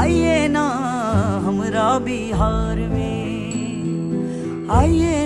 आइए ना हमरा बिहार में आइए